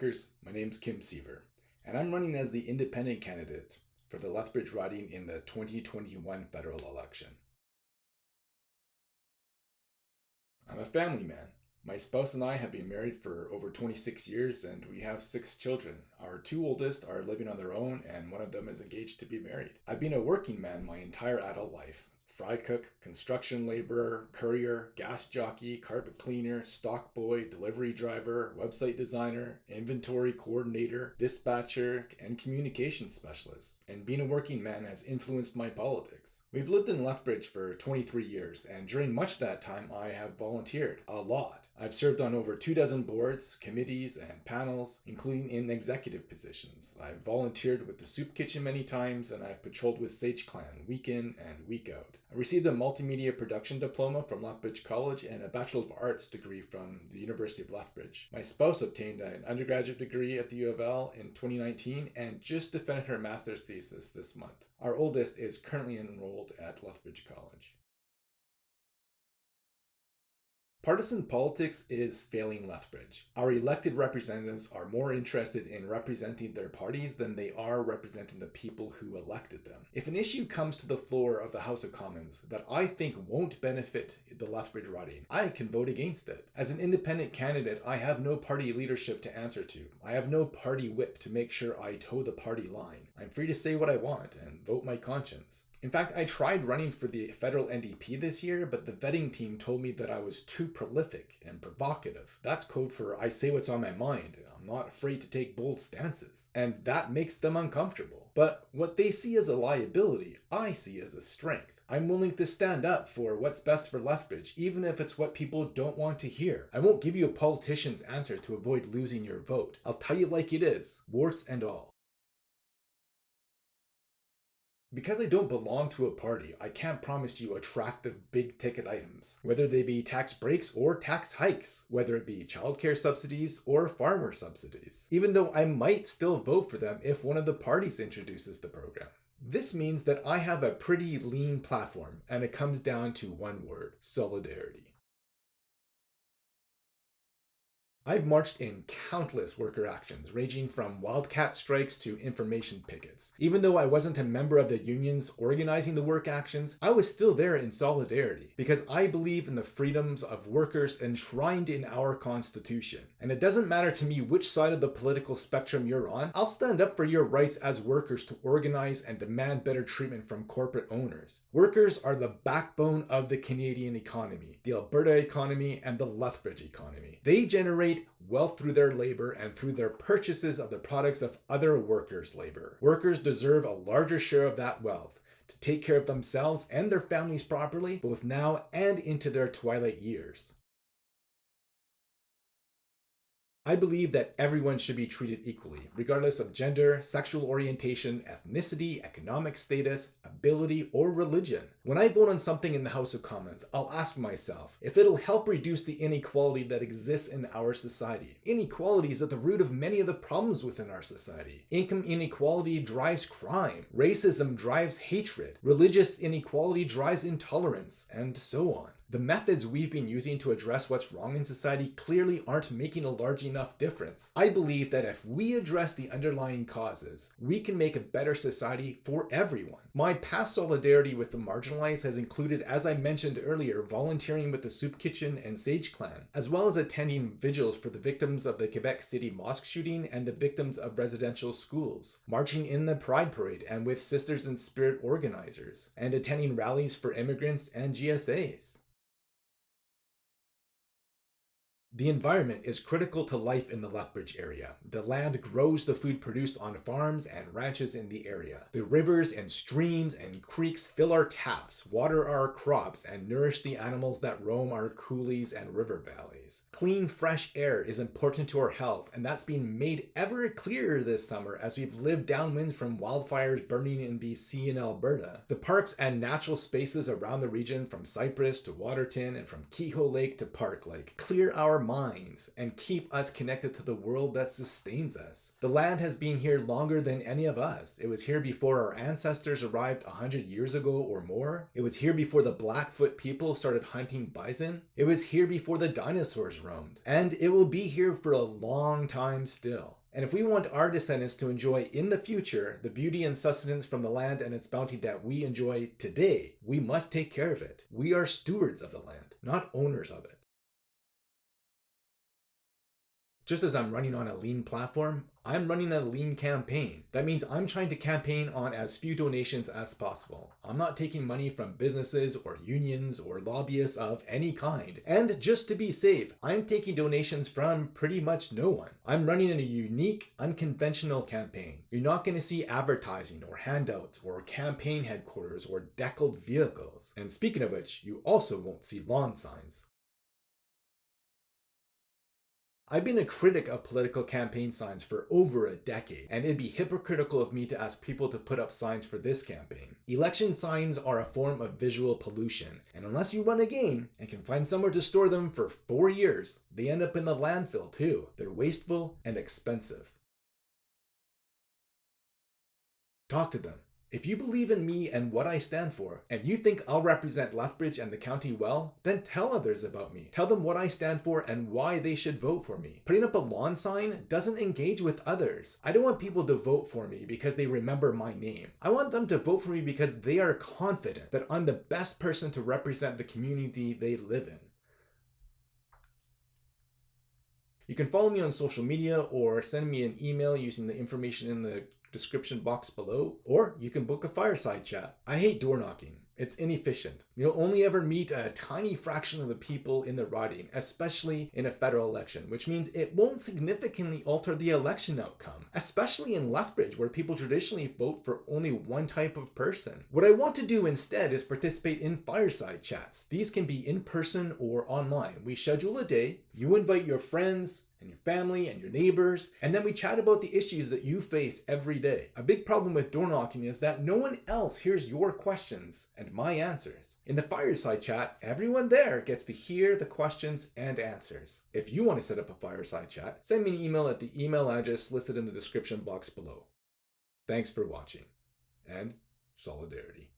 workers, my name's Kim Siever, and I'm running as the independent candidate for the Lethbridge riding in the 2021 federal election. I'm a family man. My spouse and I have been married for over 26 years and we have six children. Our two oldest are living on their own and one of them is engaged to be married. I've been a working man my entire adult life fry cook, construction laborer, courier, gas jockey, carpet cleaner, stock boy, delivery driver, website designer, inventory coordinator, dispatcher, and communications specialist. And being a working man has influenced my politics. We've lived in Lethbridge for 23 years, and during much of that time I have volunteered a lot. I've served on over two dozen boards, committees, and panels, including in executive positions. I've volunteered with the soup kitchen many times, and I've patrolled with Sage Clan week in and week out. I received a multimedia production diploma from Lethbridge College and a Bachelor of Arts degree from the University of Lethbridge. My spouse obtained an undergraduate degree at the U of L in 2019 and just defended her master's thesis this month. Our oldest is currently enrolled at Lethbridge College. Partisan politics is failing Lethbridge. Our elected representatives are more interested in representing their parties than they are representing the people who elected them. If an issue comes to the floor of the House of Commons that I think won't benefit the Lethbridge riding, I can vote against it. As an independent candidate, I have no party leadership to answer to. I have no party whip to make sure I toe the party line. I'm free to say what I want and vote my conscience. In fact, I tried running for the federal NDP this year, but the vetting team told me that I was too prolific and provocative. That's code for I say what's on my mind. I'm not afraid to take bold stances. And that makes them uncomfortable. But what they see as a liability, I see as a strength. I'm willing to stand up for what's best for Lethbridge, even if it's what people don't want to hear. I won't give you a politician's answer to avoid losing your vote. I'll tell you like it is, warts and all. Because I don't belong to a party, I can't promise you attractive big ticket items, whether they be tax breaks or tax hikes, whether it be childcare subsidies or farmer subsidies, even though I might still vote for them if one of the parties introduces the program. This means that I have a pretty lean platform and it comes down to one word, solidarity. I've marched in countless worker actions, ranging from wildcat strikes to information pickets. Even though I wasn't a member of the unions organizing the work actions, I was still there in solidarity because I believe in the freedoms of workers enshrined in our constitution. And it doesn't matter to me which side of the political spectrum you're on, I'll stand up for your rights as workers to organize and demand better treatment from corporate owners. Workers are the backbone of the Canadian economy, the Alberta economy, and the Lethbridge economy. They generate generate wealth through their labor and through their purchases of the products of other workers' labor. Workers deserve a larger share of that wealth to take care of themselves and their families properly, both now and into their twilight years. I believe that everyone should be treated equally, regardless of gender, sexual orientation, ethnicity, economic status, ability, or religion. When I vote on something in the House of Commons, I'll ask myself if it'll help reduce the inequality that exists in our society. Inequality is at the root of many of the problems within our society. Income inequality drives crime, racism drives hatred, religious inequality drives intolerance, and so on. The methods we've been using to address what's wrong in society clearly aren't making a large enough difference. I believe that if we address the underlying causes, we can make a better society for everyone. My past solidarity with the marginalized has included, as I mentioned earlier, volunteering with the Soup Kitchen and Sage Clan, as well as attending vigils for the victims of the Quebec City mosque shooting and the victims of residential schools, marching in the Pride Parade and with Sisters in Spirit organizers, and attending rallies for immigrants and GSAs. The environment is critical to life in the Lethbridge area. The land grows the food produced on farms and ranches in the area. The rivers and streams and creeks fill our taps, water our crops, and nourish the animals that roam our coulees and river valleys. Clean, fresh air is important to our health, and that's been made ever clearer this summer as we've lived downwind from wildfires burning in BC and Alberta. The parks and natural spaces around the region from Cypress to Waterton and from Keho Lake to Park Lake clear our minds and keep us connected to the world that sustains us. The land has been here longer than any of us. It was here before our ancestors arrived 100 years ago or more. It was here before the Blackfoot people started hunting bison. It was here before the dinosaurs roamed. And it will be here for a long time still. And if we want our descendants to enjoy in the future the beauty and sustenance from the land and its bounty that we enjoy today, we must take care of it. We are stewards of the land, not owners of it. Just as I'm running on a lean platform, I'm running a lean campaign. That means I'm trying to campaign on as few donations as possible. I'm not taking money from businesses or unions or lobbyists of any kind. And just to be safe, I'm taking donations from pretty much no one. I'm running in a unique, unconventional campaign. You're not going to see advertising or handouts or campaign headquarters or deckled vehicles. And speaking of which, you also won't see lawn signs. I've been a critic of political campaign signs for over a decade, and it'd be hypocritical of me to ask people to put up signs for this campaign. Election signs are a form of visual pollution, and unless you run again and can find somewhere to store them for four years, they end up in the landfill too. They're wasteful and expensive. Talk to them. If you believe in me and what I stand for, and you think I'll represent Lethbridge and the county well, then tell others about me. Tell them what I stand for and why they should vote for me. Putting up a lawn sign doesn't engage with others. I don't want people to vote for me because they remember my name. I want them to vote for me because they are confident that I'm the best person to represent the community they live in. You can follow me on social media or send me an email using the information in the description box below, or you can book a fireside chat. I hate door knocking. It's inefficient. You'll only ever meet a tiny fraction of the people in the riding, especially in a federal election, which means it won't significantly alter the election outcome, especially in Lethbridge, where people traditionally vote for only one type of person. What I want to do instead is participate in fireside chats. These can be in person or online. We schedule a day, you invite your friends, and your family and your neighbors, and then we chat about the issues that you face every day. A big problem with door knocking is that no one else hears your questions and my answers. In the fireside chat, everyone there gets to hear the questions and answers. If you want to set up a fireside chat, send me an email at the email address listed in the description box below. Thanks for watching, and solidarity.